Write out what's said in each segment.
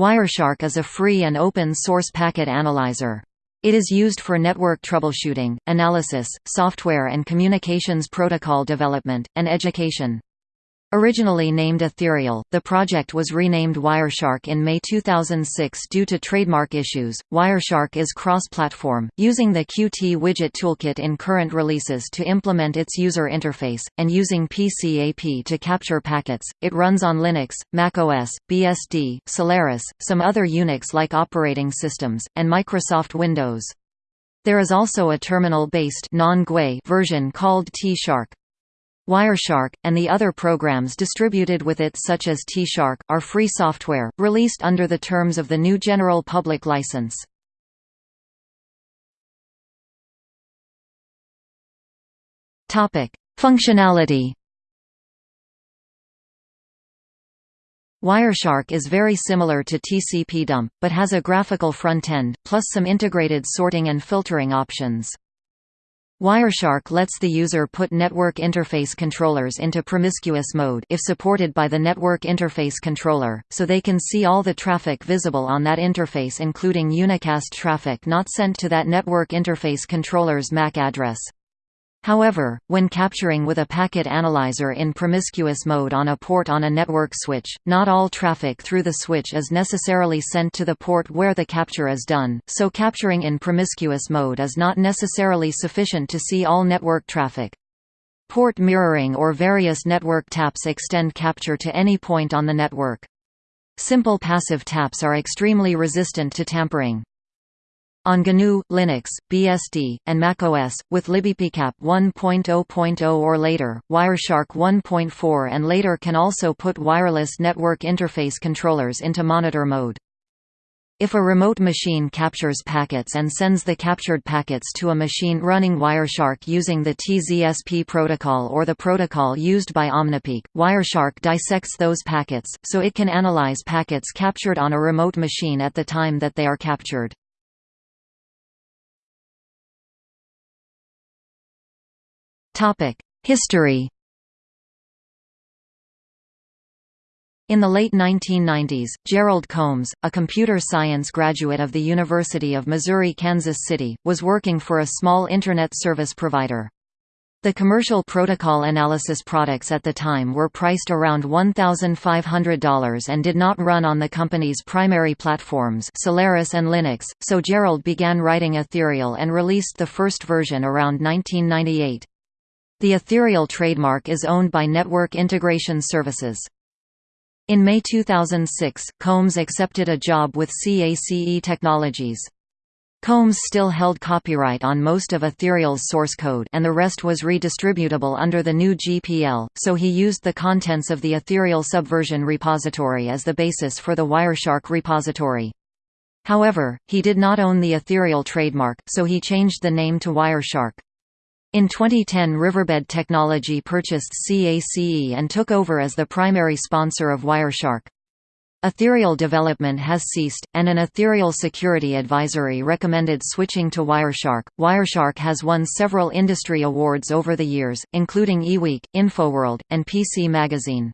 Wireshark is a free and open-source packet analyzer. It is used for network troubleshooting, analysis, software and communications protocol development, and education. Originally named Ethereal, the project was renamed Wireshark in May 2006 due to trademark issues. Wireshark is cross-platform, using the Qt Widget Toolkit in current releases to implement its user interface, and using PCAP to capture packets. It runs on Linux, macOS, BSD, Solaris, some other Unix-like operating systems, and Microsoft Windows. There is also a terminal-based version called T-Shark. Wireshark, and the other programs distributed with it such as T-Shark, are free software, released under the terms of the GNU General Public License. Functionality Wireshark is very similar to TCP dump, but has a graphical front-end, plus some integrated sorting and filtering options. Wireshark lets the user put network interface controllers into promiscuous mode if supported by the network interface controller, so they can see all the traffic visible on that interface including unicast traffic not sent to that network interface controller's MAC address. However, when capturing with a packet analyzer in promiscuous mode on a port on a network switch, not all traffic through the switch is necessarily sent to the port where the capture is done, so capturing in promiscuous mode is not necessarily sufficient to see all network traffic. Port mirroring or various network taps extend capture to any point on the network. Simple passive taps are extremely resistant to tampering. On GNU, Linux, BSD, and macOS, with libpcap 1.0.0 or later, Wireshark 1.4 and later can also put wireless network interface controllers into monitor mode. If a remote machine captures packets and sends the captured packets to a machine running Wireshark using the TZSP protocol or the protocol used by OmniPeek, Wireshark dissects those packets, so it can analyze packets captured on a remote machine at the time that they are captured. History In the late 1990s, Gerald Combs, a computer science graduate of the University of Missouri-Kansas City, was working for a small Internet service provider. The commercial protocol analysis products at the time were priced around $1,500 and did not run on the company's primary platforms Solaris and Linux, so Gerald began writing Ethereal and released the first version around 1998. The Ethereal trademark is owned by Network Integration Services. In May 2006, Combs accepted a job with CACE Technologies. Combs still held copyright on most of Ethereal's source code and the rest was redistributable under the GNU GPL, so he used the contents of the Ethereal Subversion repository as the basis for the Wireshark repository. However, he did not own the Ethereal trademark, so he changed the name to Wireshark. In 2010 Riverbed Technology purchased CACE and took over as the primary sponsor of Wireshark. Ethereal development has ceased, and an Ethereal security advisory recommended switching to Wireshark. Wireshark has won several industry awards over the years, including eWeek, InfoWorld, and PC Magazine.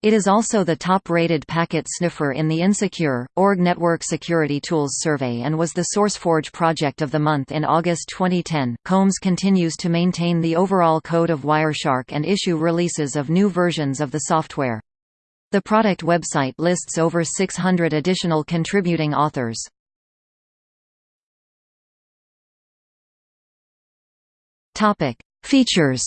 It is also the top-rated packet sniffer in the Insecure, org Network Security Tools survey and was the SourceForge Project of the Month in August 2010. Combs continues to maintain the overall code of Wireshark and issue releases of new versions of the software. The product website lists over 600 additional contributing authors. Features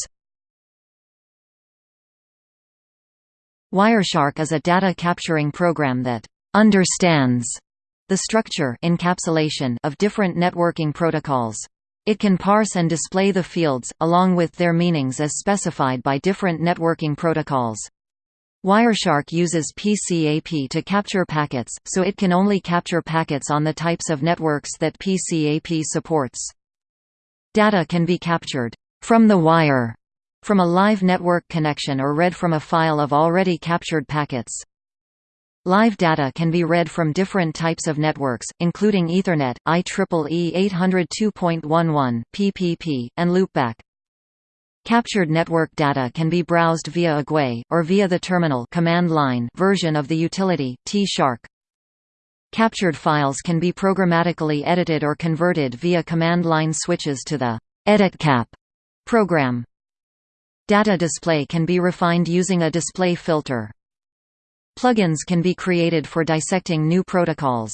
Wireshark is a data capturing program that understands the structure encapsulation of different networking protocols. It can parse and display the fields, along with their meanings as specified by different networking protocols. Wireshark uses PCAP to capture packets, so it can only capture packets on the types of networks that PCAP supports. Data can be captured from the wire from a live network connection or read from a file of already captured packets. Live data can be read from different types of networks, including Ethernet, IEEE 802.11, PPP, and loopback. Captured network data can be browsed via a GUI, or via the terminal command line version of the utility, T-Shark. Captured files can be programmatically edited or converted via command line switches to the EditCap program. Data display can be refined using a display filter. Plugins can be created for dissecting new protocols.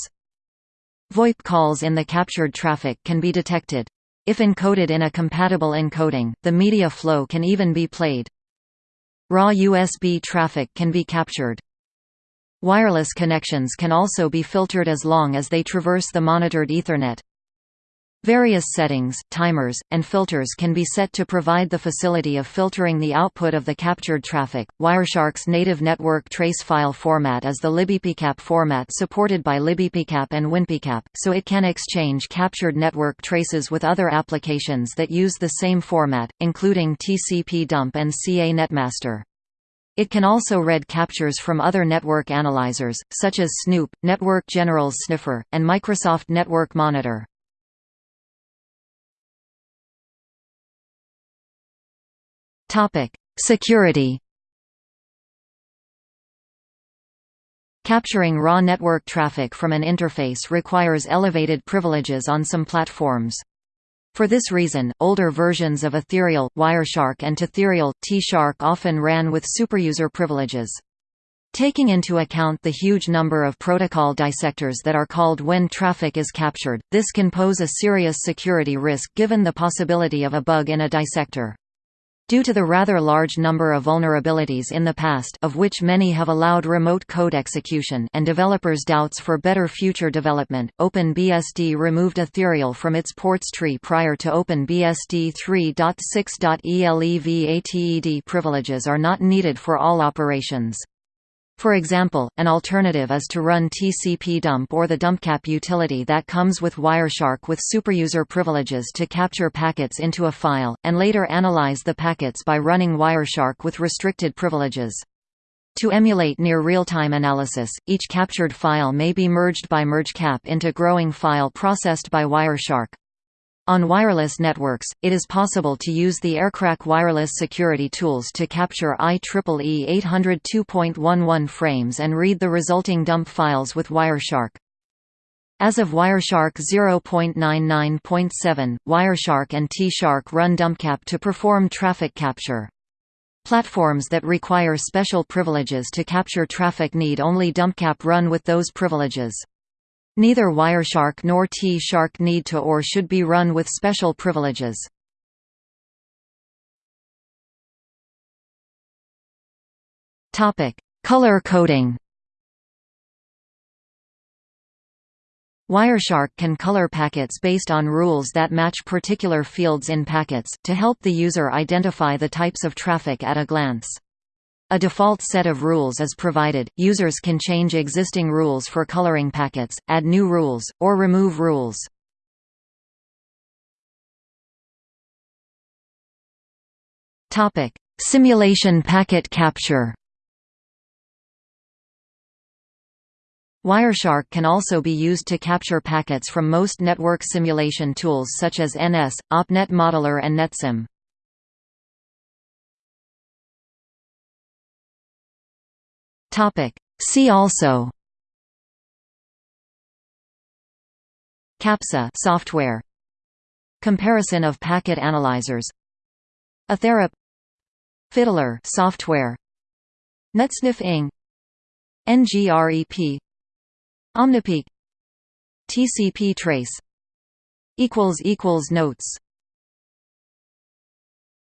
VoIP calls in the captured traffic can be detected. If encoded in a compatible encoding, the media flow can even be played. Raw USB traffic can be captured. Wireless connections can also be filtered as long as they traverse the monitored Ethernet. Various settings, timers, and filters can be set to provide the facility of filtering the output of the captured traffic. Wireshark's native network trace file format is the libpcap format supported by libpcap and winpcap, so it can exchange captured network traces with other applications that use the same format, including TCP dump and CA netmaster. It can also read captures from other network analyzers, such as Snoop, Network General's Sniffer, and Microsoft Network Monitor. Security Capturing raw network traffic from an interface requires elevated privileges on some platforms. For this reason, older versions of Ethereal, Wireshark and Tethereal, T-Shark often ran with superuser privileges. Taking into account the huge number of protocol dissectors that are called when traffic is captured, this can pose a serious security risk given the possibility of a bug in a dissector. Due to the rather large number of vulnerabilities in the past of which many have allowed remote code execution and developers' doubts for better future development, OpenBSD removed Ethereal from its ports tree prior to OpenBSD 3.6.elevated privileges are not needed for all operations. For example, an alternative is to run TCP dump or the dumpcap utility that comes with Wireshark with superuser privileges to capture packets into a file, and later analyze the packets by running Wireshark with restricted privileges. To emulate near real-time analysis, each captured file may be merged by mergecap into growing file processed by Wireshark. On wireless networks, it is possible to use the Aircrack wireless security tools to capture IEEE 802.11 frames and read the resulting dump files with Wireshark. As of Wireshark 0.99.7, Wireshark and T-Shark run DumpCap to perform traffic capture. Platforms that require special privileges to capture traffic need only DumpCap run with those privileges. Neither Wireshark nor T-Shark need to or should be run with special privileges. Color coding Wireshark can color packets based on rules that match particular fields in packets, to help the user identify the types of traffic at a glance. A default set of rules is provided, users can change existing rules for coloring packets, add new rules, or remove rules. Topic: Simulation packet capture Wireshark can also be used to capture packets from most network simulation tools such as NS, OpNet Modeler and NetSim. See also Capsa software. Comparison of packet analyzers. Ettercap Fiddler software. NetSniff Ing NGREP Omnipeek TCP trace. Equals equals notes